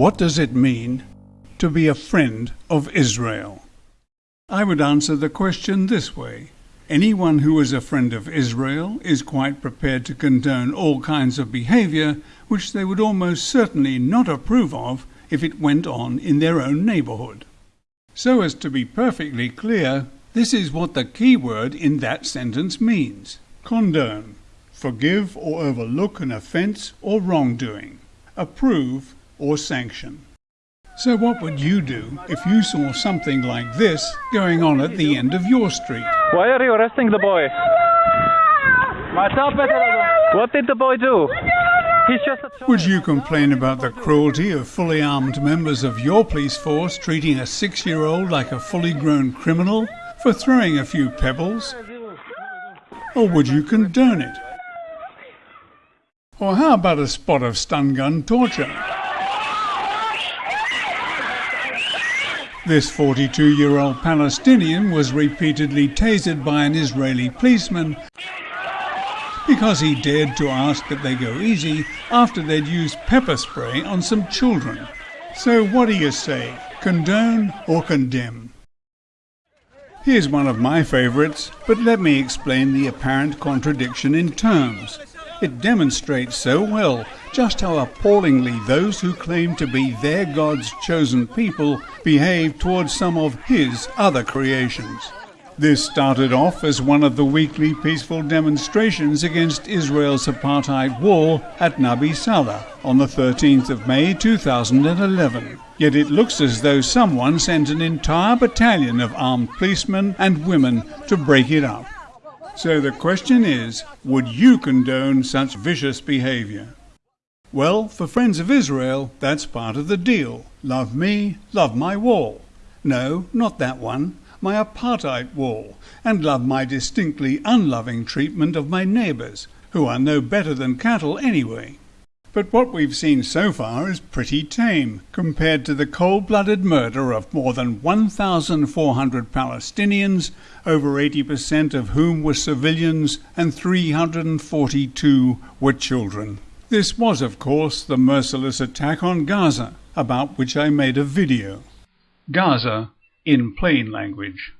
What does it mean to be a friend of Israel? I would answer the question this way. Anyone who is a friend of Israel is quite prepared to condone all kinds of behavior which they would almost certainly not approve of if it went on in their own neighborhood. So as to be perfectly clear, this is what the key word in that sentence means. Condone. Forgive or overlook an offense or wrongdoing. Approve or sanction. So what would you do if you saw something like this going on at the end of your street? Why are you arresting the boy? What did the boy do? He's just a Would you complain about the cruelty of fully armed members of your police force treating a six-year-old like a fully grown criminal for throwing a few pebbles? Or would you condone it? Or how about a spot of stun gun torture? This 42 year old Palestinian was repeatedly tasered by an Israeli policeman because he dared to ask that they go easy after they'd used pepper spray on some children. So, what do you say? Condone or condemn? Here's one of my favourites, but let me explain the apparent contradiction in terms. It demonstrates so well just how appallingly those who claim to be their God's chosen people behave towards some of His other creations. This started off as one of the weekly peaceful demonstrations against Israel's apartheid wall at Nabi Saleh on the 13th of May 2011. Yet it looks as though someone sent an entire battalion of armed policemen and women to break it up. So the question is, would you condone such vicious behavior? Well, for Friends of Israel, that's part of the deal. Love me, love my wall. No, not that one, my apartheid wall, and love my distinctly unloving treatment of my neighbours, who are no better than cattle anyway. But what we've seen so far is pretty tame compared to the cold blooded murder of more than 1,400 Palestinians, over 80% of whom were civilians, and 342 were children. This was, of course, the merciless attack on Gaza, about which I made a video. Gaza in plain language.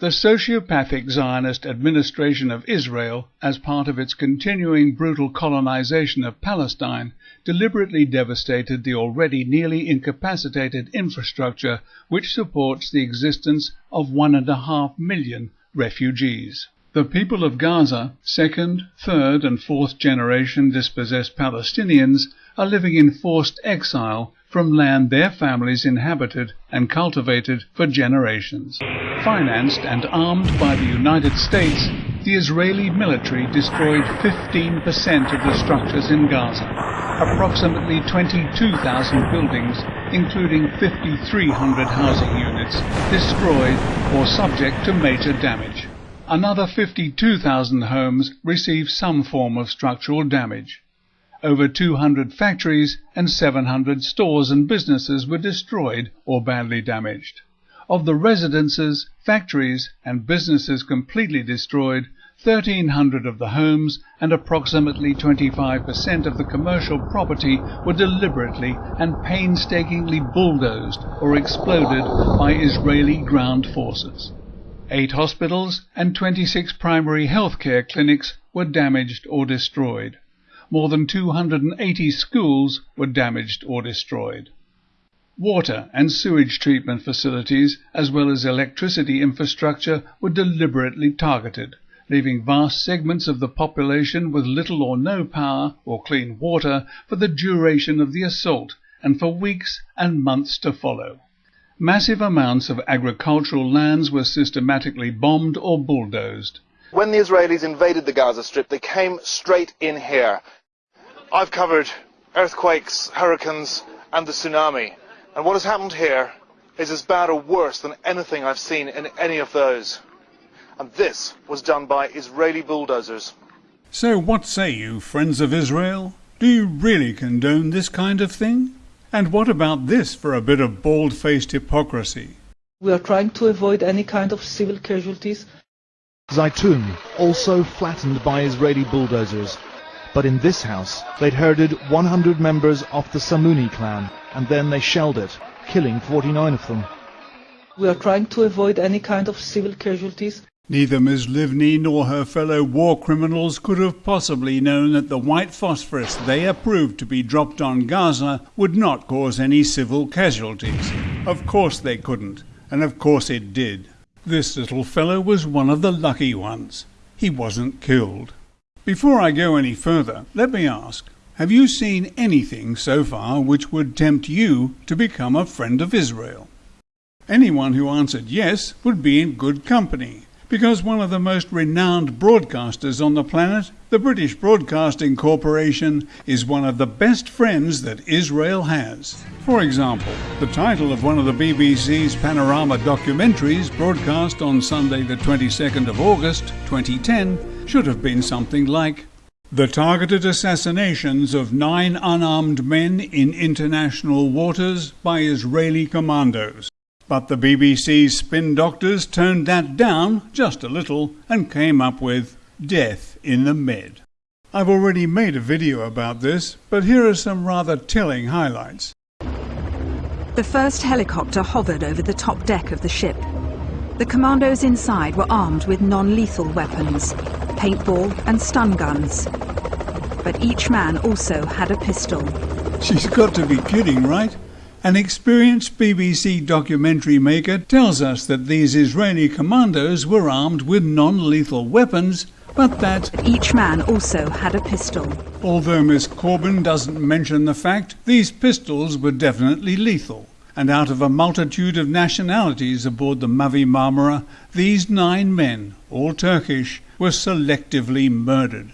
The sociopathic Zionist administration of Israel, as part of its continuing brutal colonization of Palestine, deliberately devastated the already nearly incapacitated infrastructure which supports the existence of one and a half million refugees. The people of Gaza, second, third, and fourth generation dispossessed Palestinians, are living in forced exile from land their families inhabited and cultivated for generations. Financed and armed by the United States, the Israeli military destroyed 15% of the structures in Gaza, approximately 22,000 buildings, including 5,300 housing units, destroyed or subject to major damage. Another 52,000 homes received some form of structural damage. Over 200 factories and 700 stores and businesses were destroyed or badly damaged. Of the residences, factories, and businesses completely destroyed, 1,300 of the homes and approximately 25% of the commercial property were deliberately and painstakingly bulldozed or exploded by Israeli ground forces. Eight hospitals and 26 primary healthcare clinics were damaged or destroyed. More than 280 schools were damaged or destroyed. Water and sewage treatment facilities, as well as electricity infrastructure, were deliberately targeted, leaving vast segments of the population with little or no power or clean water for the duration of the assault and for weeks and months to follow. Massive amounts of agricultural lands were systematically bombed or bulldozed. When the Israelis invaded the Gaza Strip, they came straight in here. I've covered earthquakes, hurricanes, and the tsunami. And what has happened here is as bad or worse than anything I've seen in any of those. And this was done by Israeli bulldozers. So, what say you, friends of Israel? Do you really condone this kind of thing? And what about this for a bit of bald faced hypocrisy? We are trying to avoid any kind of civil casualties. Zaytun, also flattened by Israeli bulldozers. But in this house, they'd herded 100 members of the Samuni clan, and then they shelled it, killing 49 of them. We are trying to avoid any kind of civil casualties. Neither Ms. Livni nor her fellow war criminals could have possibly known that the white phosphorus they approved to be dropped on Gaza would not cause any civil casualties. Of course they couldn't, and of course it did. This little fellow was one of the lucky ones. He wasn't killed. Before I go any further, let me ask have you seen anything so far which would tempt you to become a friend of Israel? Anyone who answered yes would be in good company, because one of the most renowned broadcasters on the planet, the British Broadcasting Corporation, is one of the best friends that Israel has. For example, the title of one of the BBC's Panorama documentaries, broadcast on Sunday, the 22nd of August 2010, should have been something like The Targeted Assassinations of Nine Unarmed Men in International Waters by Israeli Commandos. But the BBC's spin doctors turned that down just a little and came up with Death in the Med. I've already made a video about this, but here are some rather telling highlights. The first helicopter hovered over the top deck of the ship. The commandos inside were armed with non-lethal weapons, paintball and stun guns. But each man also had a pistol. She's got to be kidding, right? An experienced BBC documentary maker tells us that these Israeli commandos were armed with non-lethal weapons, but that Each man also had a pistol. although Miss Corbin doesn't mention the fact, these pistols were definitely lethal. And out of a multitude of nationalities aboard the Mavi Marmara, these nine men, all Turkish, were selectively murdered.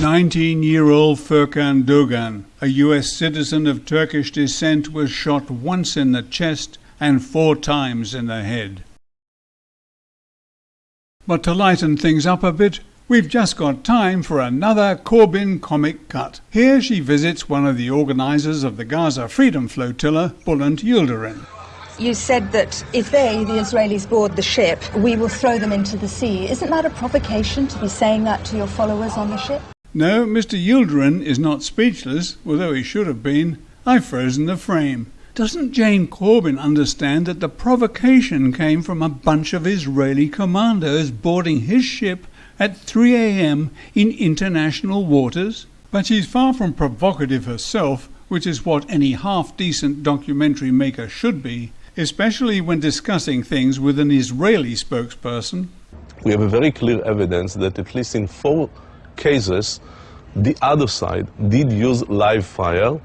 19 year old Furkan Dogan, a US citizen of Turkish descent, was shot once in the chest and four times in the head. But to lighten things up a bit, we've just got time for another Corbin comic cut. Here she visits one of the organisers of the Gaza Freedom Flotilla, Bulent Yildirim. You said that if they, the Israelis, board the ship, we will throw them into the sea. Isn't that a provocation to be saying that to your followers on the ship? No, Mr. Yildirim is not speechless, although he should have been. I've frozen the frame. Doesn't Jane Corbin understand that the provocation came from a bunch of Israeli commandos boarding his ship at 3 a.m. in international waters? But she's far from provocative herself, which is what any half decent documentary maker should be, especially when discussing things with an Israeli spokesperson. we have a very clear evidence that at least in four cases, the other side did use live fire.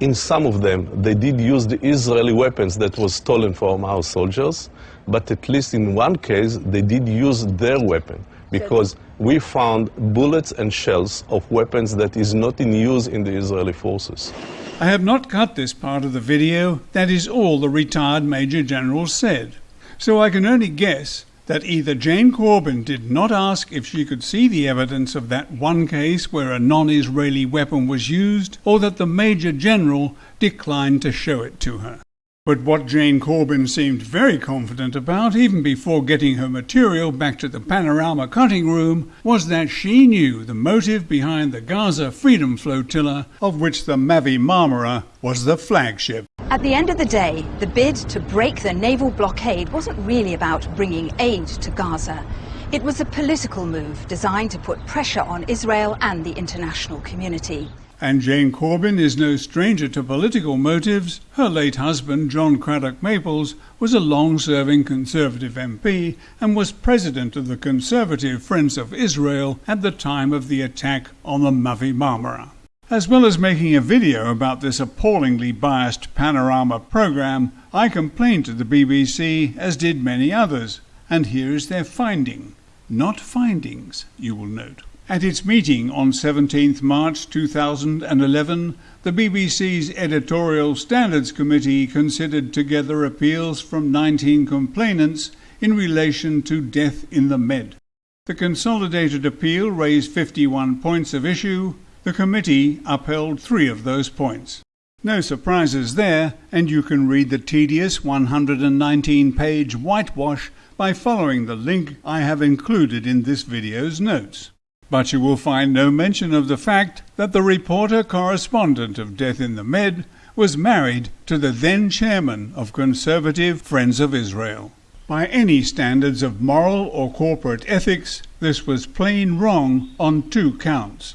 In some of them, they did use the Israeli weapons that was stolen from our soldiers, but at least in one case, they did use their weapon because we found bullets and shells of weapons that is not in use in the Israeli forces. I have not cut this part of the video, that is all the retired Major General said. So I can only guess that either Jane Corbin did not ask if she could see the evidence of that one case where a non Israeli weapon was used, or that the Major General declined to show it to her. But what Jane Corbin seemed very confident about, even before getting her material back to the Panorama cutting room, was that she knew the motive behind the Gaza Freedom Flotilla, of which the Mavi Marmara was the flagship. At the end of the day, the bid to break the naval blockade wasn't really about bringing aid to Gaza. It was a political move designed to put pressure on Israel and the international community. And Jane Corbin is no stranger to political motives. Her late husband, John Cradock Maples, was a long serving Conservative MP and was president of the Conservative Friends of Israel at the time of the attack on the Mavi Marmara. As well as making a video about this appallingly biased panorama program, I complained to the BBC, as did many others. And here is their finding. Not findings, you will note. At its meeting on 17th March 2011, the BBC's Editorial Standards Committee considered together appeals from 19 complainants in relation to death in the Med. The consolidated appeal raised 51 points of issue. The committee upheld three of those points. No surprises there, and you can read the tedious 119 page whitewash by following the link I have included in this video's notes. But you will find no mention of the fact that the reporter correspondent of Death in the Med was married to the then chairman of Conservative Friends of Israel. By any standards of moral or corporate ethics, this was plain wrong on two counts.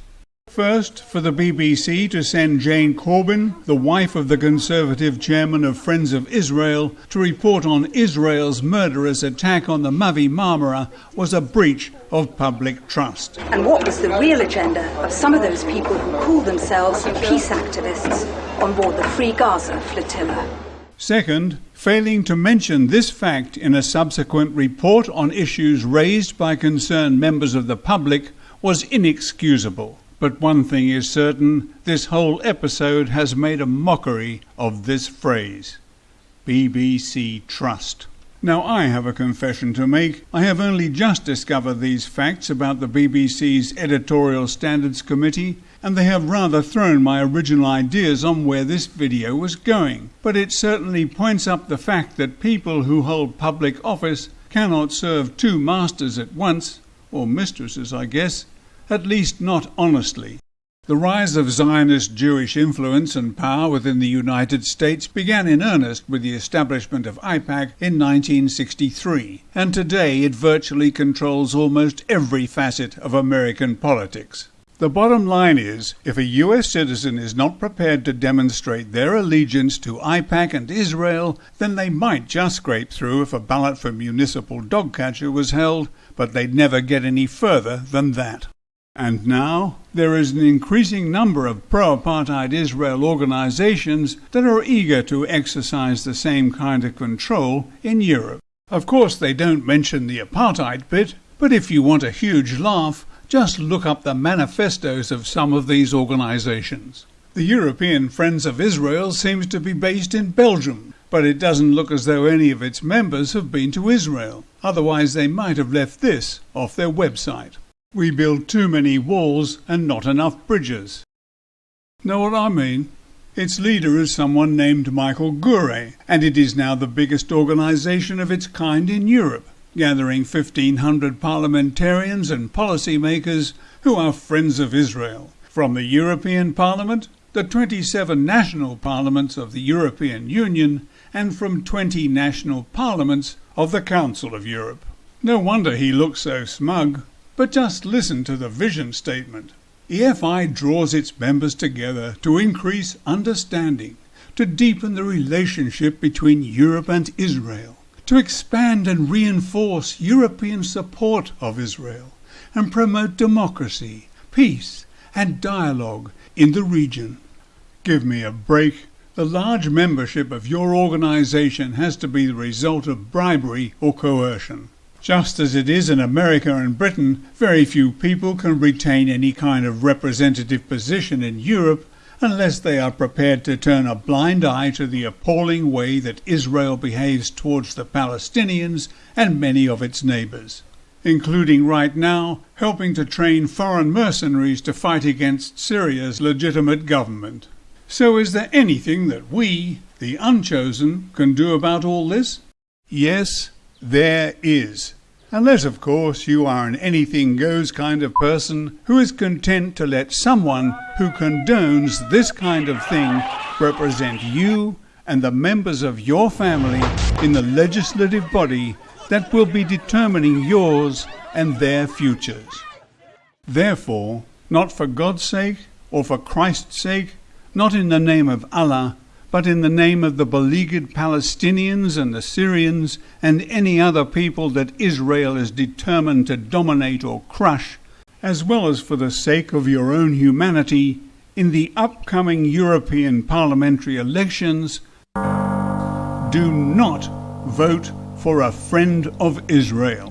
First, for the BBC to send Jane Corbin, the wife of the Conservative chairman of Friends of Israel, to report on Israel's murderous attack on the Mavi Marmara was a breach of public trust. And what was the real agenda of some of those people who call themselves peace activists on board the Free Gaza flotilla? Second, failing to mention this fact in a subsequent report on issues raised by concerned members of the public was inexcusable. But one thing is certain this whole episode has made a mockery of this phrase BBC Trust. Now, I have a confession to make. I have only just discovered these facts about the BBC's Editorial Standards Committee, and they have rather thrown my original ideas on where this video was going. But it certainly points up the fact that people who hold public office cannot serve two masters at once, or mistresses, I guess at least not honestly. The rise of Zionist Jewish influence and power within the United States began in earnest with the establishment of AIPAC in 1963, and today it virtually controls almost every facet of American politics. The bottom line is if a US citizen is not prepared to demonstrate their allegiance to AIPAC and Israel, then they might just scrape through if a ballot for municipal dog catcher was held, but they'd never get any further than that. And now there is an increasing number of pro apartheid Israel organizations that are eager to exercise the same kind of control in Europe. Of course, they don't mention the apartheid bit, but if you want a huge laugh, just look up the manifestos of some of these organizations. The European Friends of Israel seems to be based in Belgium, but it doesn't look as though any of its members have been to Israel. Otherwise, they might have left this off their website. We build too many walls and not enough bridges. Know what I mean? Its leader is someone named Michael Gure, and it is now the biggest organization of its kind in Europe, gathering 1,500 parliamentarians and policymakers who are friends of Israel, from the European Parliament, the 27 national parliaments of the European Union, and from 20 national parliaments of the Council of Europe. No wonder he looks so smug. But just listen to the vision statement. EFI draws its members together to increase understanding, to deepen the relationship between Europe and Israel, to expand and reinforce European support of Israel, and promote democracy, peace, and dialogue in the region. Give me a break. The large membership of your organization has to be the result of bribery or coercion. Just as it is in America and Britain, very few people can retain any kind of representative position in Europe unless they are prepared to turn a blind eye to the appalling way that Israel behaves towards the Palestinians and many of its neighbors, including right now helping to train foreign mercenaries to fight against Syria's legitimate government. So is there anything that we, the unchosen, can do about all this? Yes, there is. Unless, of course, you are an anything goes kind of person who is content to let someone who condones this kind of thing represent you and the members of your family in the legislative body that will be determining yours and their futures. Therefore, not for God's sake or for Christ's sake, not in the name of Allah, but in the name of the beleaguered Palestinians and the Syrians and any other people that Israel is determined to dominate or crush, as well as for the sake of your own humanity, in the upcoming European parliamentary elections, do not vote for a friend of Israel.